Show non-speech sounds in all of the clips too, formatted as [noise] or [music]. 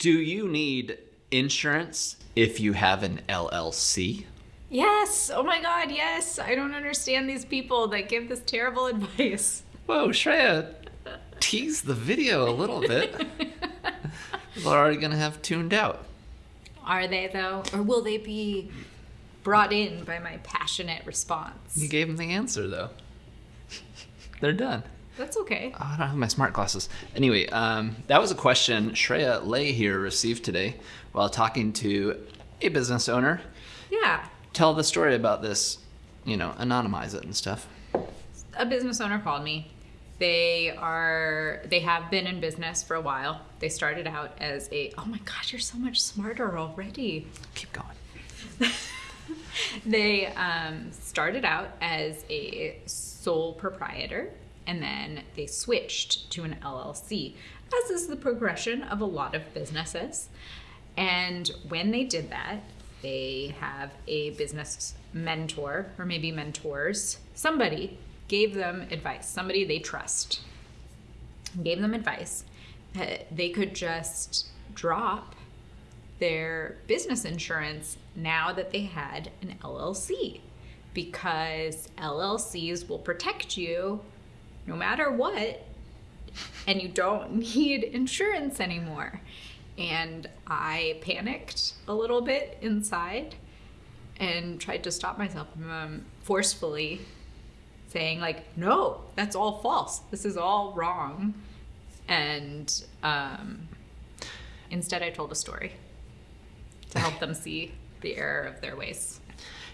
Do you need insurance if you have an LLC? Yes. Oh my God. Yes. I don't understand these people that give this terrible [laughs] advice. Whoa, Shreya, tease the video a little bit. [laughs] People are already going to have tuned out. Are they though, or will they be brought in by my passionate response? You gave them the answer, though. They're done. That's okay. Oh, I don't have my smart glasses. Anyway, um, that was a question Shreya Lay here received today while talking to a business owner. Yeah. Tell the story about this, you know, anonymize it and stuff. A business owner called me. They are they have been in business for a while. They started out as a oh my gosh, you're so much smarter already. Keep going. [laughs] they um, started out as a sole proprietor and then they switched to an LLC, as is the progression of a lot of businesses. And when they did that, they have a business mentor or maybe mentors. Somebody gave them advice, somebody they trust gave them advice that they could just drop their business insurance now that they had an LLC because LLCs will protect you no matter what and you don't [laughs] need insurance anymore. And I panicked a little bit inside and tried to stop myself from um, forcefully saying like no that's all false this is all wrong and um, instead i told a story to help them see the error of their ways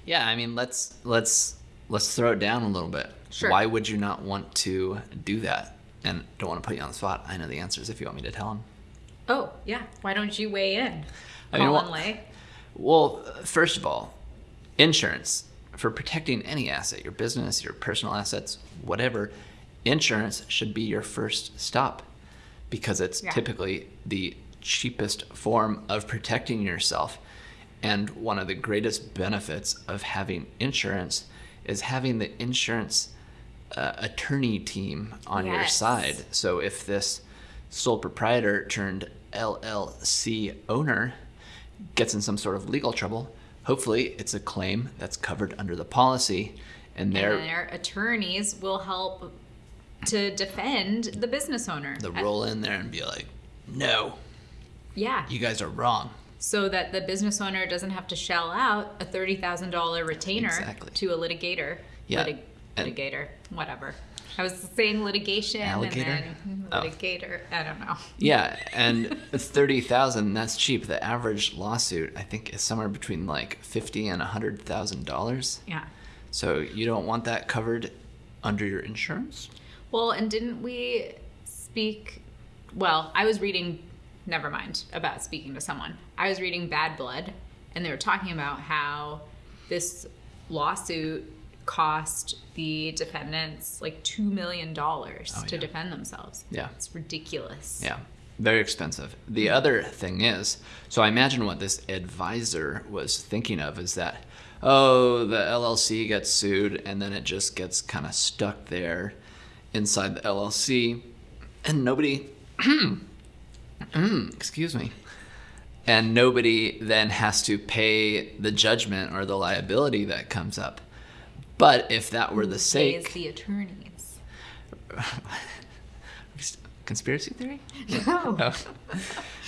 Yeah, I mean, let's let's let's throw it down a little bit. Sure. Why would you not want to do that? And don't want to put you on the spot. I know the answers if you want me to tell them. oh yeah why don't you weigh in I mean, well-? Well, first of all, insurance for protecting any asset, your business, your personal assets, whatever, insurance should be your first stop because it's Yeah. typically the cheapest form of protecting yourself. And one of the greatest benefits of having insurance is having the insurance uh, attorney team on your side. So if this sole proprietor turned LLC owner gets in some sort of legal trouble, hopefully it's a claim that's covered under the policy and and their attorneys will help to defend the business owner the Uh, roll in there and be like, "No, yeah you guys are wrong." so that the business owner doesn't have to shell out a $30,000 retainer Exactly. to a litigator. Yeah, Litig- litigator, whatever. I was saying litigation Alligator? and then Oh. litigator. I don't know. Yeah, and [laughs] thirty thousand that's cheap. The average lawsuit I think is somewhere between like fifty and a hundred thousand dollars. Yeah. So you don't want that covered under your insurance? Well, and didn't we speak? Well, I was reading, never mind about speaking to someone. I was reading Bad Blood, and they were talking about how this lawsuit cost the defendants like $2 million oh, to Oh, yeah. defend themselves. Yeah. It's ridiculous. Yeah, very expensive. The other thing is, so I imagine what this advisor was thinking of is that, oh, the LLC gets sued and then it just gets kind of stuck there inside the LLC and nobody, [clears throat] excuse me, and nobody then has to pay the judgment or the liability that comes up. But if that were the sake, the attorneys. [laughs] conspiracy theory? No. [laughs]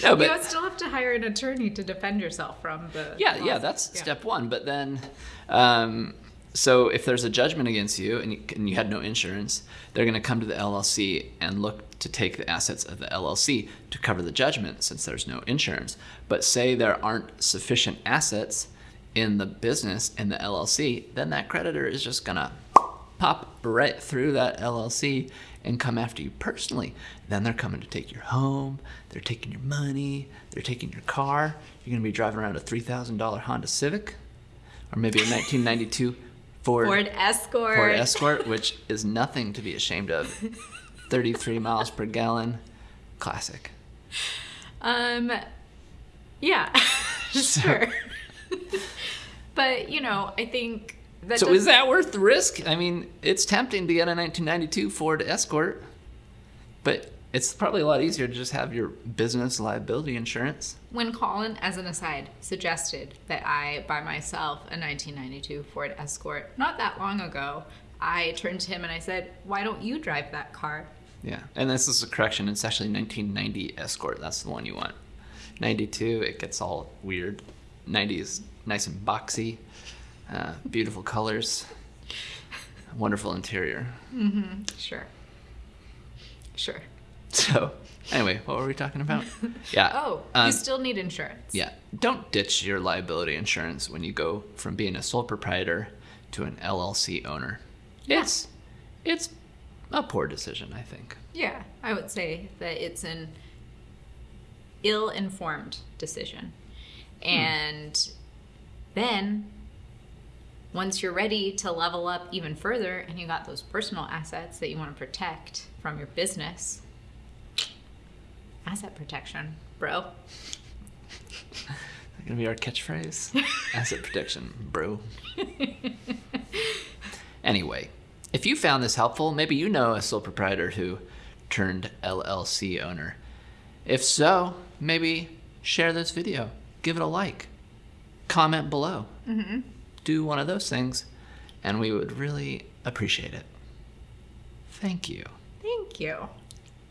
No, [laughs] no, but you still have to hire an attorney to defend yourself from the. Yeah, yeah, that's Yeah. step one. But then, um, so if there's a judgment against you and you, and you had no insurance, they're going to come to the LLC and look to take the assets of the LLC to cover the judgment since there's no insurance. But say there aren't sufficient assets in the business in the LLC, then that creditor is just going to pop right through that LLC and come after you personally. Then they're coming to take your home, they're taking your money, they're taking your car. You're going to be driving around a $3,000 Honda Civic or maybe a [laughs] 1992 Ford, Ford Escort. Ford Escort, which is nothing to be ashamed of. [laughs] 33 miles per gallon. Classic. Um, yeah, [laughs] sure. But you know, I think that. So is that worth the risk? I mean, it's tempting to get a 1992 Ford Escort, but it's probably a lot easier to just have your business liability insurance. When Colin, as an aside, suggested that I buy myself a 1992 Ford Escort not that long ago, I turned to him and I said, Why don't you drive that car? Yeah, and this is a correction. It's actually 1990 Escort. That's the one you want. 92, it gets all weird. 90 is nice and boxy, uh, beautiful colors, wonderful interior. Mm-hmm. Sure. Sure. So, anyway, what were we talking about? [laughs] Yeah. Oh, um, you still need insurance. yeah. Don't ditch your liability insurance when you go from being a sole proprietor to an LLC owner. Yeah. It's it's a poor decision, I think. Yeah, I would say that it's an ill informed decision. Hmm. And then once you're ready to level up even further and you got those personal assets that you want to protect from your business, asset protection, bro. [laughs] That's gonna be our catchphrase? [laughs] Asset protection, bro. [laughs] anyway, if you found this helpful, maybe you know a sole proprietor who turned LLC owner. If so, maybe share this video, give it a like, comment below. Mm-hmm. Do one of those things, and we would really appreciate it. Thank you. Thank you.